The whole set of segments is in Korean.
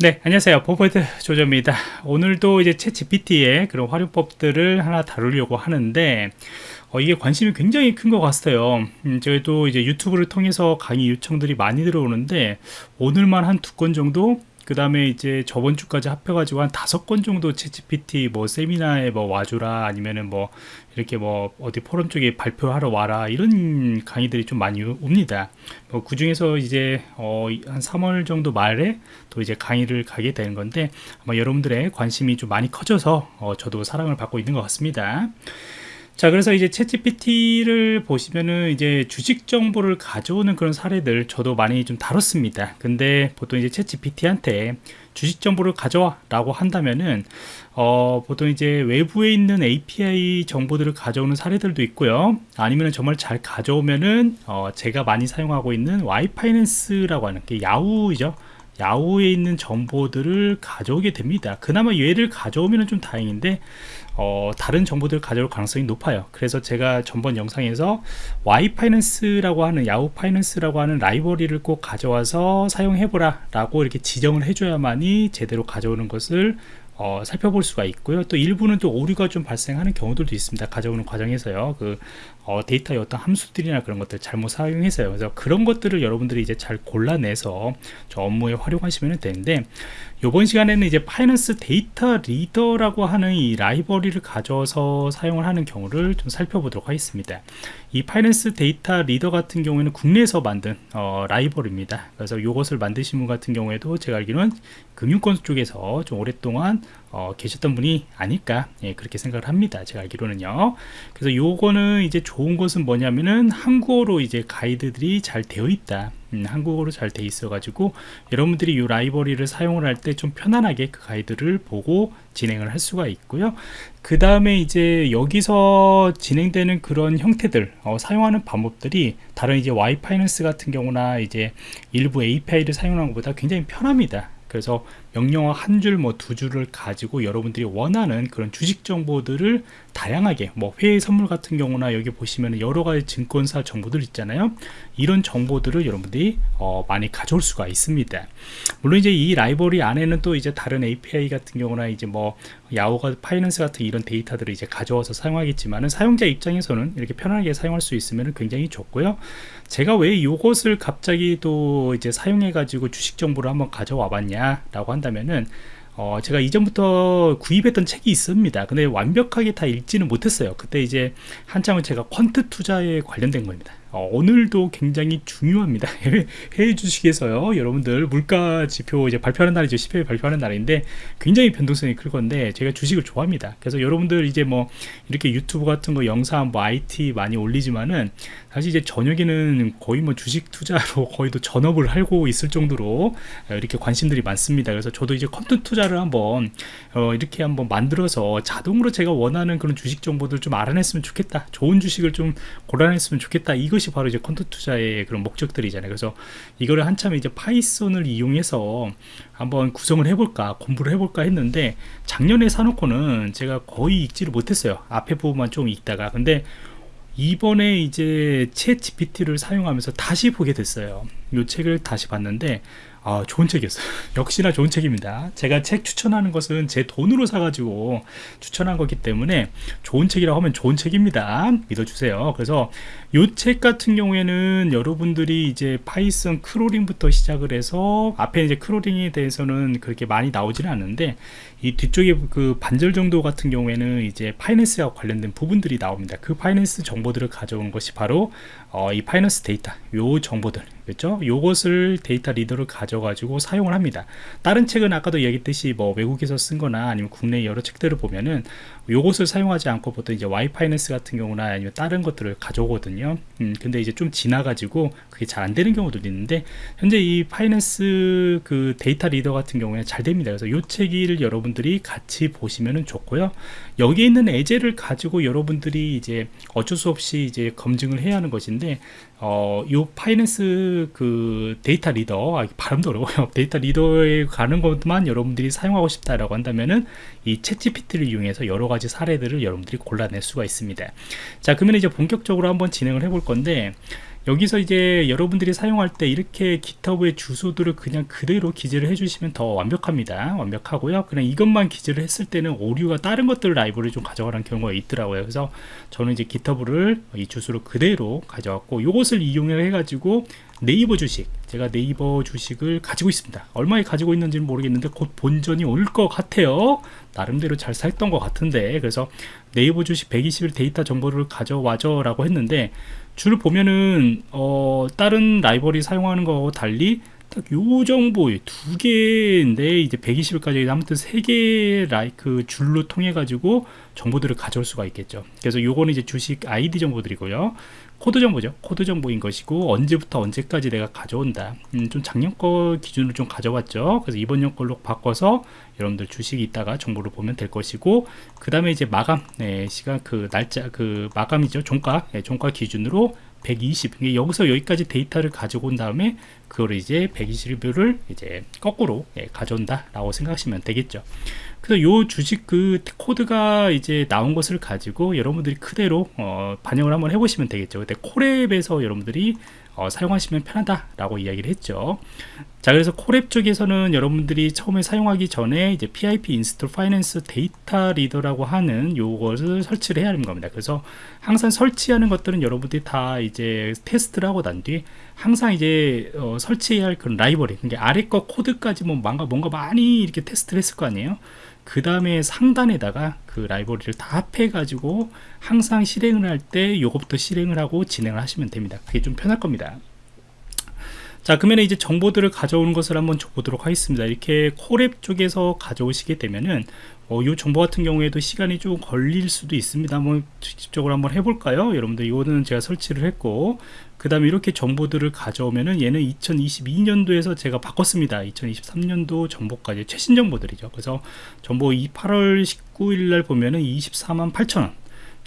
네 안녕하세요. 포포트 조조입니다. 오늘도 이제 채 GPT의 그런 활용법들을 하나 다루려고 하는데 어, 이게 관심이 굉장히 큰 것 같아요. 음, 저희도 이제 유튜브를 통해서 강의 요청들이 많이 들어오는데 오늘만 한 두 건 정도 그 다음에 이제 저번 주까지 합해가지고 한 다섯 건 정도 채찌PT 뭐 세미나에 뭐 와주라 아니면은 뭐 이렇게 뭐 어디 포럼 쪽에 발표하러 와라 이런 강의들이 좀 많이 옵니다. 뭐 그 중에서 이제 어 한 3월 정도 말에 또 이제 강의를 가게 되는 건데 아마 여러분들의 관심이 좀 많이 커져서 어 저도 사랑을 받고 있는 것 같습니다. 자 그래서 이제 채찌PT를 보시면은 이제 주식 정보를 가져오는 그런 사례들 저도 많이 좀 다뤘습니다. 근데 보통 이제 채찌PT한테 주식 정보를 가져와 라고 한다면은 어, 보통 이제 외부에 있는 API 정보들을 가져오는 사례들도 있고요. 아니면 정말 잘 가져오면은 어, 제가 많이 사용하고 있는 와이파이낸스라고 하는 게 야후이죠 야후에 있는 정보들을 가져오게 됩니다. 그나마 얘를 가져오면 좀 다행인데 어, 다른 정보들을 가져올 가능성이 높아요. 그래서 제가 전번 영상에서 와이파이낸스라고 하는 야후 파이낸스라고 하는 라이브러리를 꼭 가져와서 사용해보라 라고 이렇게 지정을 해줘야만이 제대로 가져오는 것을 어, 살펴볼 수가 있고요. 또 일부는 또 오류가 좀 발생하는 경우들도 있습니다. 가져오는 과정에서요. 그 어, 데이터의 어떤 함수들이나 그런 것들 잘못 사용해서요. 그래서 그런 것들을 여러분들이 이제 잘 골라내서 저 업무에 활용하시면 되는데 이번 시간에는 이제 Finance Data Reader라고 하는 이 라이브러리를 가져서 사용을 하는 경우를 좀 살펴보도록 하겠습니다. 이 Finance Data Reader 같은 경우에는 국내에서 만든 어, 라이브러리입니다. 그래서 이것을 만드신 분 같은 경우에도 제가 알기로는 금융권 쪽에서 좀 오랫동안 어, 계셨던 분이 아닐까 예, 그렇게 생각을 합니다. 제가 알기로는요. 그래서 요거는 이제 좋은 것은 뭐냐면은 한국어로 이제 가이드들이 잘 되어 있다. 음, 한국어로 잘 돼 있어 가지고 여러분들이 이 라이브러리를 사용을 할 때 좀 편안하게 그 가이드를 보고 진행을 할 수가 있고요. 그 다음에 이제 여기서 진행되는 그런 형태들 어, 사용하는 방법들이 다른 이제 와이파이낸스 같은 경우나 이제 일부 API를 사용하는 것보다 굉장히 편합니다. 그래서 명령어 한 줄 뭐 두 줄을 가지고 여러분들이 원하는 그런 주식 정보들을 다양하게 뭐 회의 선물 같은 경우나 여기 보시면 여러 가지 증권사 정보들 있잖아요. 이런 정보들을 여러분들이 어 많이 가져올 수가 있습니다. 물론 이제 이 라이브러리 안에는 또 이제 다른 API 같은 경우나 이제 뭐 야후가 파이낸스 같은 이런 데이터들을 이제 가져와서 사용하겠지만은 사용자 입장에서는 이렇게 편하게 사용할 수 있으면 굉장히 좋고요. 제가 왜 이것을 갑자기 또 이제 사용해 가지고 주식 정보를 한번 가져와 봤냐 라고 한다 면은 어, 제가 이전부터 구입했던 책이 있습니다. 근데 완벽하게 다 읽지는 못했어요. 그때 이제 한참은 제가 퀀트 투자에 관련된 겁니다 어, 오늘도 굉장히 중요합니다. 해외, 주식에서요. 여러분들 물가 지표 이제 발표하는 날이죠. 10회 발표하는 날인데 굉장히 변동성이 클 건데 제가 주식을 좋아합니다. 그래서 여러분들 이제 뭐 이렇게 유튜브 같은 거 영상 뭐 IT 많이 올리지만은 사실 이제 저녁에는 거의 뭐 주식 투자로 거의 또 전업을 하고 있을 정도로 이렇게 관심들이 많습니다. 그래서 저도 이제 컨텐츠 투자를 한번 어, 이렇게 한번 만들어서 자동으로 제가 원하는 그런 주식 정보들 좀 알아냈으면 좋겠다. 좋은 주식을 좀 골라냈으면 좋겠다. 이거 이것이 바로 이제 컨텐츠 투자의 그런 목적들이잖아요. 그래서 이거를 한참 이제 파이썬을 이용해서 한번 구성을 해볼까 공부를 해볼까 했는데 작년에 사놓고는 제가 거의 읽지를 못했어요. 앞에 부분만 좀 읽다가. 근데 이번에 이제 챗 GPT를 사용하면서 다시 보게 됐어요. 이 책을 다시 봤는데 아, 좋은 책이었어요. 역시나 좋은 책입니다. 제가 책 추천하는 것은 제 돈으로 사가지고 추천한 거기 때문에 좋은 책이라고 하면 좋은 책입니다. 믿어주세요. 그래서 이 책 같은 경우에는 여러분들이 이제 Python crawling부터 시작을 해서 앞에 이제 crawling에 대해서는 그렇게 많이 나오지는 않는데 이 뒤쪽에 그 반절 정도 같은 경우에는 이제 finance와 관련된 부분들이 나옵니다. 그 finance 정보들을 가져온 것이 바로 어, 이 Finance Data 요 정보들 그렇죠? 요것을 Data Reader를 가져가지고 사용을 합니다. 다른 책은 아까도 얘기했듯이 뭐 외국에서 쓴 거나 아니면 국내 여러 책들을 보면은 요것을 사용하지 않고 보통 이제 yfinance 같은 경우나 아니면 다른 것들을 가져오거든요. 음, 근데 이제 좀 지나가지고 그게 잘 안 되는 경우도 있는데 현재 이 Finance 그 Data Reader 같은 경우에 잘 됩니다. 그래서 요 책을 여러분들이 같이 보시면은 좋고요. 여기에 있는 예제를 가지고 여러분들이 이제 어쩔 수 없이 이제 검증을 해야 하는 것인데 어, 요 Finance 그 Data Reader, 아, 발음도 어려워요. Data Reader에 가는 것만 여러분들이 사용하고 싶다라고 한다면은 이 ChatGPT를 이용해서 여러 가지 사례들을 여러분들이 골라낼 수가 있습니다. 자, 그러면 이제 본격적으로 한번 진행을 해볼 건데, 여기서 이제 여러분들이 사용할 때 이렇게 GitHub의 주소들을 그냥 그대로 기재를 해주시면 더 완벽합니다. 완벽하고요. 그냥 이것만 기재를 했을 때는 오류가 다른 것들 라이브러리를 좀 가져가라는 경우가 있더라고요. 그래서 저는 이제 GitHub를 이 주소를 그대로 가져왔고 이것을 이용을 해가지고 네이버 주식 제가 네이버 주식을 가지고 있습니다. 얼마에 가지고 있는지는 모르겠는데 곧 본전이 올 것 같아요. 나름대로 잘 살던 것 같은데. 그래서 네이버 주식 120일 데이터 정보를 가져와줘 라고 했는데 줄을 보면은 어, 다른 라이브러리 사용하는 거하고 달리 딱요 정보 두 개인데 이제 120일까지 아무튼 세개 라이 크 줄로 통해 가지고 정보들을 가져올 수가 있겠죠. 그래서 요거는 이제 주식 아이디 정보들이고요 코드 정보죠. 코드 정보인 것이고 언제부터 언제까지 내가 가져온다. 음, 좀 작년 거 기준으로 좀 가져왔죠. 그래서 이번 년 걸로 바꿔서 여러분들 주식이 있다가 정보를 보면 될 것이고 그 다음에 이제 마감 네, 시간 그 날짜 그 마감이죠. 종가 네, 종가 기준으로 120 여기서 여기까지 데이터를 가지고 온 다음에 그거를 이제 120뷰를 이제 거꾸로 예, 가져온다 라고 생각하시면 되겠죠. 그래서 요 주식 그 코드가 이제 나온 것을 가지고 여러분들이 그대로 어, 반영을 한번 해보시면 되겠죠. 근데 Colab에서 여러분들이 어, 사용하시면 편하다라고 이야기를 했죠. 자, 그래서 Colab 쪽에서는 여러분들이 처음에 사용하기 전에 이제 PIP 인스톨 파이낸스 데이터 리더라고 하는 요것을 설치를 해야 하는 겁니다. 그래서 항상 설치하는 것들은 여러분들이 다 이제 테스트를 하고 난 뒤에 항상 이제 어, 설치해야 할 그런 라이브러리, 그러니까 아래 거 코드까지 뭐 뭔가 뭔가 많이 이렇게 테스트를 했을 거 아니에요. 그 다음에 상단에다가 그 라이브러리를 다 합해 가지고 항상 실행을 할 때 요것부터 실행을 하고 진행을 하시면 됩니다. 그게 좀 편할 겁니다. 자 그러면 이제 정보들을 가져오는 것을 한번 보도록 하겠습니다. 이렇게 콜앱 쪽에서 가져오시게 되면은 어, 이 정보 같은 경우에도 시간이 좀 걸릴 수도 있습니다. 뭐 직접적으로 한번 해볼까요? 여러분들 이거는 제가 설치를 했고 그 다음에 이렇게 정보들을 가져오면은 얘는 2022년도에서 제가 바꿨습니다. 2023년도 정보까지 최신 정보들이죠. 그래서 정보 8월 19일 날 보면은 24만 8천원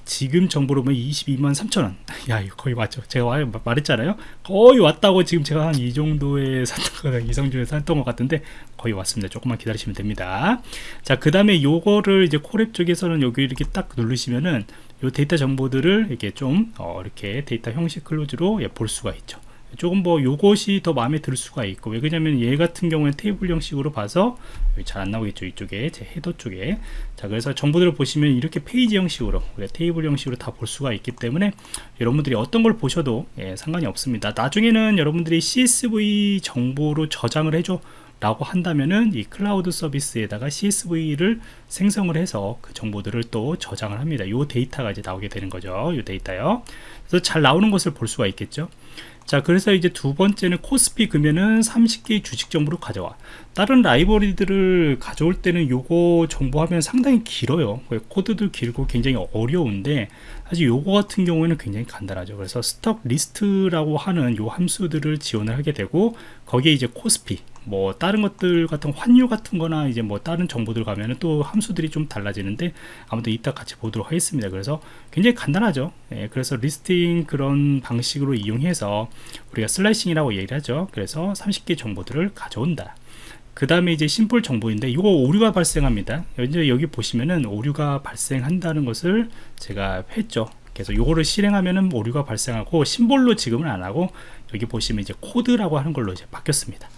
지금 정보로 보면 22만 3천원. 야 거의 맞죠? 제가 말했잖아요? 거의 왔다고 지금 제가 한 이 정도에 샀던 거 이성준에 샀던 것 같은데 거의 왔습니다. 조금만 기다리시면 됩니다. 자그 다음에 요거를 이제 Colab 쪽에서는 여기 이렇게 딱 누르시면은 요 데이터 정보들을 이렇게 좀 어, 이렇게 데이터 형식 클로즈로 예, 볼 수가 있죠 조금 뭐 요것이 더 마음에 들 수가 있고 왜냐면 얘 같은 경우는 테이블 형식으로 봐서 잘 안 나오겠죠 이쪽에 제 header 쪽에 자 그래서 정보들을 보시면 이렇게 페이지 형식으로 테이블 형식으로 다 볼 수가 있기 때문에 여러분들이 어떤 걸 보셔도 예, 상관이 없습니다 나중에는 여러분들이 CSV 정보로 저장을 해줘 라고 한다면은 이 클라우드 서비스에다가 CSV를 생성을 해서 그 정보들을 또 저장을 합니다. 이 데이터가 이제 나오게 되는 거죠. 이 데이터요. 그래서 잘 나오는 것을 볼 수가 있겠죠. 자 그래서 이제 두 번째는 코스피 금연은 30개의 주식 정보를 가져와. 다른 라이브러리들을 가져올 때는 요거 정보하면 상당히 길어요. 코드도 길고 굉장히 어려운데 사실 요거 같은 경우에는 굉장히 간단하죠. 그래서 stock list라고 하는 요 함수들을 지원을 하게 되고 거기에 이제 코스피 뭐 다른 것들 같은 환율 같은 거나 이제 뭐 다른 정보들 가면은 또 함수들이 좀 달라지는데 아무튼 이따 같이 보도록 하겠습니다. 그래서 굉장히 간단하죠. 예, 그래서 listing 그런 방식으로 이용해서 우리가 slicing이라고 얘기를 하죠. 그래서 30개 정보들을 가져온다. 그 다음에 이제 심플 정보인데 이거 오류가 발생합니다. 이제 여기 보시면은 오류가 발생한다는 것을 제가 했죠. 그래서 요거를 실행하면은 오류가 발생하고 symbol로 지금은 안 하고 여기 보시면 이제 코드라고 하는 걸로 이제 바뀌었습니다.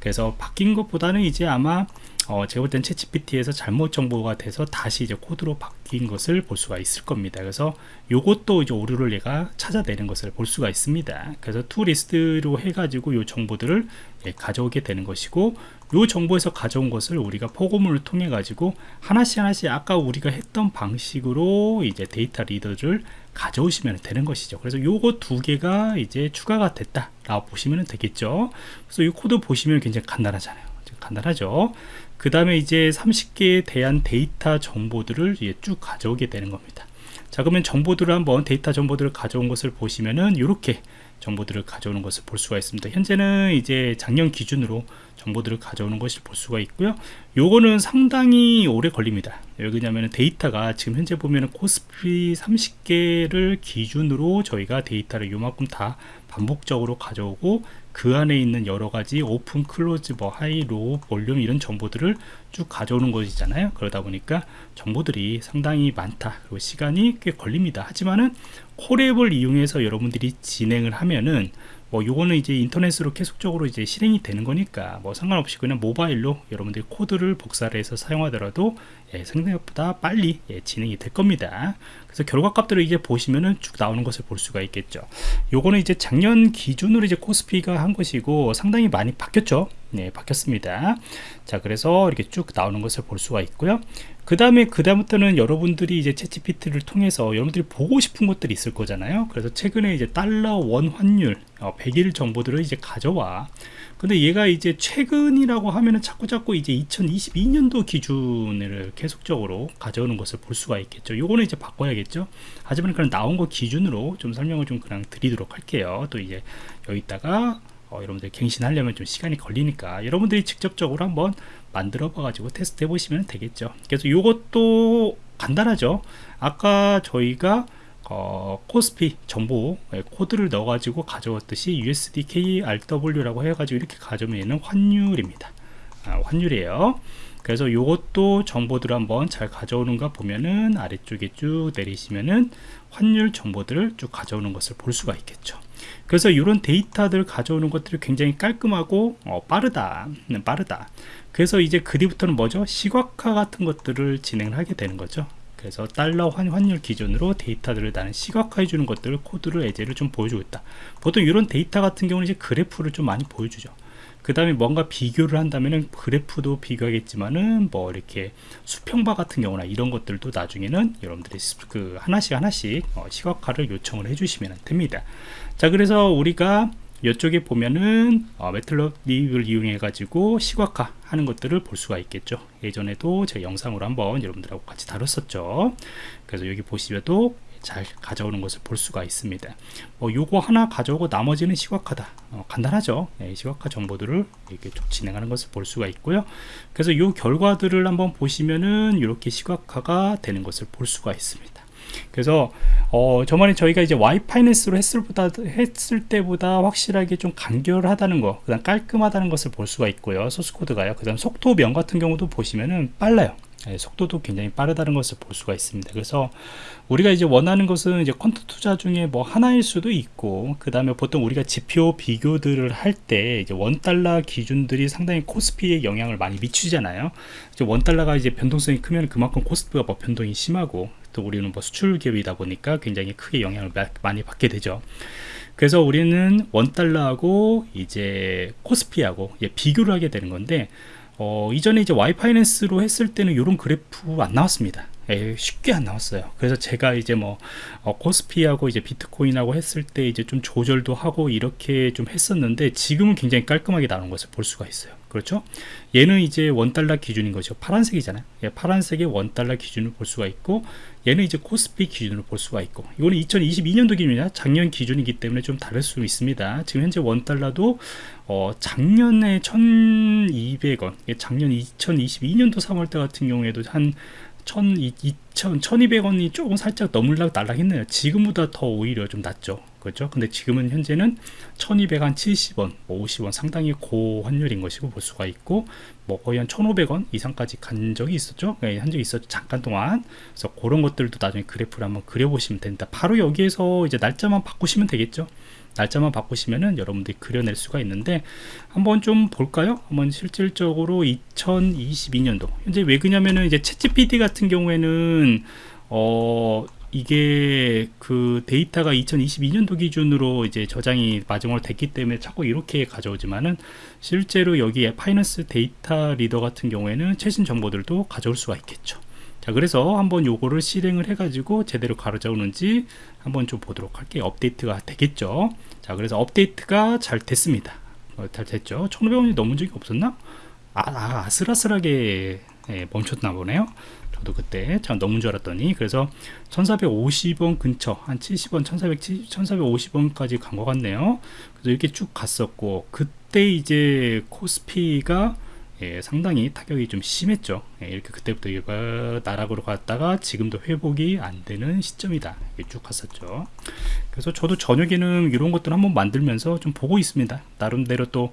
그래서 바뀐 것보다는 이제 아마 어, 제가 볼땐 ChatGPT에서 잘못 정보가 돼서 다시 이제 코드로 바뀐 것을 볼 수가 있을 겁니다. 그래서 요것도 이제 오류를 얘가 찾아내는 것을 볼 수가 있습니다. 그래서 to list로 해가지고 요 정보들을 예, 가져오게 되는 것이고 요 정보에서 가져온 것을 우리가 포고문을 통해 가지고 하나씩 하나씩 아까 우리가 했던 방식으로 이제 data reader를 가져오시면 되는 것이죠 그래서 요거 두 개가 이제 추가가 됐다 라고 보시면 되겠죠 그래서 이 코드 보시면 굉장히 간단하잖아요 간단하죠 그 다음에 이제 30개에 대한 데이터 정보들을 쭉 가져오게 되는 겁니다. 자 그러면 정보들을 한번 데이터 정보들을 가져온 것을 보시면은 이렇게 정보들을 가져오는 것을 볼 수가 있습니다. 현재는 이제 작년 기준으로 정보들을 가져오는 것을 볼 수가 있고요. 요거는 상당히 오래 걸립니다. 왜냐하면 데이터가 지금 현재 보면은 코스피 30개를 기준으로 저희가 데이터를 요만큼 다 반복적으로 가져오고 그 안에 있는 여러 가지 open, close, 뭐 high, low, volume 이런 정보들을 쭉 가져오는 것이잖아요. 그러다 보니까 정보들이 상당히 많다. 그리고 시간이 꽤 걸립니다. 하지만은 콜앱을 이용해서 여러분들이 진행을 하면은 뭐 요거는 이제 인터넷으로 계속적으로 이제 실행이 되는 거니까 뭐 상관없이 그냥 모바일로 여러분들이 코드를 복사를 해서 사용하더라도 예, 생각보다 빨리 예, 진행이 될 겁니다. 그래서 결과값들을 이제 보시면은 쭉 나오는 것을 볼 수가 있겠죠. 요거는 이제 작년 기준으로 이제 코스피가 한 것이고 상당히 많이 바뀌었죠? 네 바뀌었습니다. 자 그래서 이렇게 쭉 나오는 것을 볼 수가 있고요 그 다음에 그 다음부터는 여러분들이 이제 채찌피트를 통해서 여러분들이 보고 싶은 것들이 있을 거잖아요. 그래서 최근에 이제 달러 원 환율 어, 100일 정보들을 이제 가져와. 근데 얘가 이제 최근이라고 하면은 자꾸 자꾸 이제 2022년도 기준을 계속적으로 가져오는 것을 볼 수가 있겠죠. 요거는 이제 바꿔야겠죠. 하지만 그냥 나온 거 기준으로 좀 설명을 좀 그냥 드리도록 할게요. 또 이제 여기다가 어, 여러분들 갱신하려면 좀 시간이 걸리니까 여러분들이 직접적으로 한번 만들어 봐 가지고 테스트 해 보시면 되겠죠. 그래서 이것도 간단하죠. 아까 저희가 어, 코스피 정보 예, 코드를 넣어 가지고 가져왔듯이 USD KRW라고 해 가지고 이렇게 가져오면 환율입니다. 아, 환율이에요. 그래서 이것도 정보들을 한번 잘 가져오는가 보면은 아래쪽에 쭉 내리시면은 환율 정보들을 쭉 가져오는 것을 볼 수가 있겠죠 그래서 이런 데이터들 가져오는 것들이 굉장히 깔끔하고 어, 빠르다 음, 빠르다. 그래서 이제 그 뒤부터는 뭐죠? 시각화 같은 것들을 진행을 하게 되는 거죠. 그래서 달러 환, 환율 기준으로 데이터들을 나는 시각화해 주는 것들을 코드를 예제를 좀 보여주고 있다. 보통 이런 데이터 같은 경우는 이제 그래프를 좀 많이 보여주죠 그 다음에 뭔가 비교를 한다면은 그래프도 비교하겠지만은 뭐 이렇게 수평바 같은 경우나 이런 것들도 나중에는 여러분들이 그 하나씩 하나씩 어, 시각화를 요청을 해주시면 됩니다. 자 그래서 우리가 이쪽에 보면은 어, 매틀럽립을 이용해 가지고 시각화 하는 것들을 볼 수가 있겠죠. 예전에도 제가 영상으로 한번 여러분들하고 같이 다뤘었죠. 그래서 여기 보시면도 잘 가져오는 것을 볼 수가 있습니다 뭐 요거 하나 가져오고 나머지는 시각화다 어, 간단하죠 네, 시각화 정보들을 이렇게 좀 진행하는 것을 볼 수가 있고요 그래서 요 결과들을 한번 보시면은 이렇게 시각화가 되는 것을 볼 수가 있습니다 그래서 어, 저번에 저희가 이제 와이파이넷스로 했을, 보다, 했을 때보다 확실하게 좀 간결하다는 거, 그 다음 깔끔하다는 것을 볼 수가 있고요. 소스 코드가요. 그 다음 속도면 같은 경우도 보시면은 빨라요. 네, 속도도 굉장히 빠르다는 것을 볼 수가 있습니다. 그래서 우리가 이제 원하는 것은 이제 퀀트 투자 중에 뭐 하나일 수도 있고, 그 다음에 보통 우리가 지표 비교들을 할 때 이제 원 달러 기준들이 상당히 코스피에 영향을 많이 미치잖아요. 이제 원 달러가 이제 변동성이 크면 그만큼 코스피가 뭐 변동이 심하고, 또 우리는 뭐 수출 기업이다 보니까 굉장히 크게 영향을 많이 받게 되죠. 그래서 우리는 원 달러하고 이제 코스피하고 비교를 하게 되는 건데 어, 이전에 이제 와이파이낸스로 했을 때는 이런 그래프 안 나왔습니다. 에, 쉽게 안 나왔어요. 그래서 제가 이제 뭐 어, 코스피하고 이제 비트코인하고 했을 때 이제 좀 조절도 하고 이렇게 좀 했었는데 지금은 굉장히 깔끔하게 나오는 것을 볼 수가 있어요. 그렇죠? 얘는 이제 원달러 기준인 거죠. 파란색이잖아요. 예, 파란색의 원달러 기준을 볼 수가 있고 얘는 이제 코스피 기준으로 볼 수가 있고 이거는 2022년도 기준이냐 작년 기준이기 때문에 좀 다를 수 있습니다. 지금 현재 원달러도 어, 작년에 1200원 작년 2022년도 3월달 같은 경우에도 한 1,200, 1200원이 조금 살짝 넘을락 날락했네요. 지금보다 더 오히려 좀 낮죠. 그렇죠? 근데 지금은 현재는 1200한 70원, 뭐 50원 상당히 고환율인 것이고 볼 수가 있고 뭐 거의 한 1500원 이상까지 간 적이 있었죠. 네, 한 적이 있었죠. 잠깐 동안. 그래서 그런 것들도 나중에 그래프를 한번 그려보시면 됩니다. 바로 여기에서 이제 날짜만 바꾸시면 되겠죠. 날짜만 바꾸시면은 여러분들이 그려낼 수가 있는데 한번 좀 볼까요? 한번 실질적으로 2022년도 현재 왜 그냐면은 이제 챗GPT 같은 경우에는 어 이게 그 데이터가 2022년도 기준으로 이제 저장이 마지막으로 됐기 때문에 자꾸 이렇게 가져오지만은 실제로 여기에 Finance Data Reader 같은 경우에는 최신 정보들도 가져올 수가 있겠죠. 자 그래서 한번 요거를 실행을 해 가지고 제대로 가져오는지 한번 좀 보도록 할게요. 업데이트가 되겠죠? 자 그래서 업데이트가 잘 됐습니다. 어, 잘 됐죠? 1500원이 넘은 적이 없었나? 아, 아 아슬아슬하게 예, 멈췄나 보네요. 저도 그때 참 넘은 줄 알았더니. 그래서 1450원 근처 한 70원 1470, 1450원까지 간 것 같네요. 그래서 이렇게 쭉 갔었고 그때 이제 코스피가 예, 상당히 타격이 좀 심했죠. 예, 이렇게 그때부터 나락으로 갔다가 지금도 회복이 안 되는 시점이다. 쭉 갔었죠. 그래서 저도 저녁에는 이런 것들 한번 만들면서 좀 보고 있습니다. 나름대로 또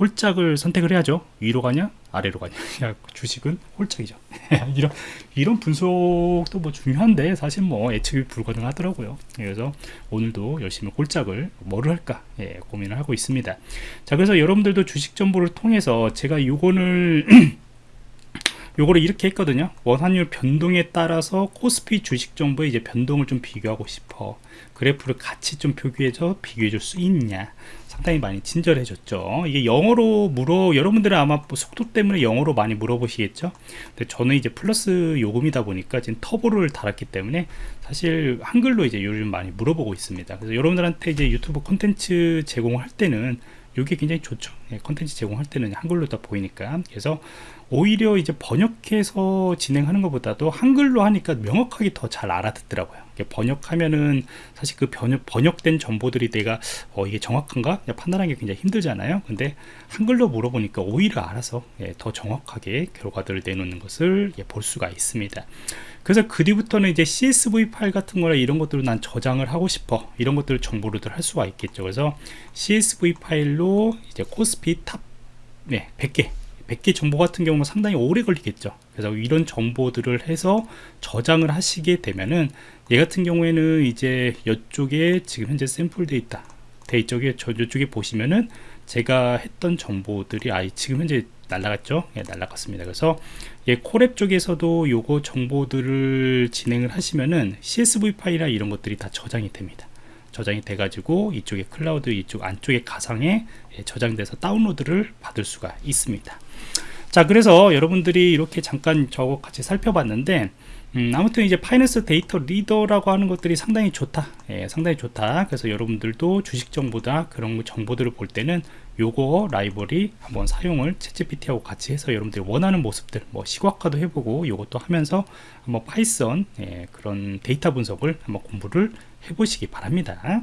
홀짝을 선택을 해야죠. 위로 가냐 아래로 가냐. 야, 주식은 홀짝이죠. 이런 이런 분석도 뭐 중요한데 사실 뭐 예측이 불가능하더라고요. 그래서 오늘도 열심히 홀짝을 뭐를 할까 예, 고민을 하고 있습니다. 자 그래서 여러분들도 주식 정보를 통해서 제가 요거를 요거를 이렇게 했거든요. 원환율 변동에 따라서 코스피 주식 정보의 이제 변동을 좀 비교하고 싶어. 그래프를 같이 좀 표기해서 비교해 줄 수 있냐. 상당히 많이 친절해졌죠. 이게 영어로 물어 여러분들은 아마 뭐 속도 때문에 영어로 많이 물어보시겠죠? 근데 저는 이제 플러스 요금이다 보니까 지금 터보를 달았기 때문에 사실 한글로 이제 요즘 많이 물어보고 있습니다. 그래서 여러분들한테 이제 유튜브 콘텐츠 제공할 때는 이게 굉장히 좋죠. 예, 컨텐츠 제공할 때는 한글로 다 보이니까. 그래서 오히려 이제 번역해서 진행하는 것보다도 한글로 하니까 명확하게 더 잘 알아듣더라고요 번역하면은 사실 그 번역, 번역된 정보들이 내가 어, 이게 정확한가? 판단하기 굉장히 힘들잖아요. 근데 한글로 물어보니까 오히려 알아서 예, 더 정확하게 결과들을 내놓는 것을 예, 볼 수가 있습니다. 그래서 그 뒤부터는 이제 CSV 파일 같은 거나 이런 것들을 난 저장을 하고 싶어. 이런 것들을 정보로들 할 수가 있겠죠. 그래서 CSV 파일로 이제 코스피 top 네, 100개 100개 정보 같은 경우는 상당히 오래 걸리겠죠 그래서 이런 정보들을 해서 저장을 하시게 되면은 얘 같은 경우에는 이제 이쪽에 지금 현재 sample data 데이 쪽에 저 이쪽에 보시면은 제가 했던 정보들이 아 지금 현재 날라갔죠? 예, 날라갔습니다. 그래서 예, Colab 쪽에서도 요거 정보들을 진행을 하시면은 CSV 파일이나 이런 것들이 다 저장이 됩니다. 저장이 돼 가지고 이쪽에 클라우드 이쪽 안쪽에 가상에 예, 저장돼서 다운로드를 받을 수가 있습니다 자 그래서 여러분들이 이렇게 잠깐 저거 같이 살펴봤는데 음, 아무튼 이제 Finance Data Reader라고 하는 것들이 상당히 좋다. 예, 상당히 좋다. 그래서 여러분들도 주식 정보다 그런 정보들을 볼 때는 요거 라이브러리 한번 사용을 ChatGPT하고 같이 해서 여러분들이 원하는 모습들 뭐 시각화도 해보고 요것도 하면서 한번 Python 예, 그런 데이터 분석을 한번 공부를 해보시기 바랍니다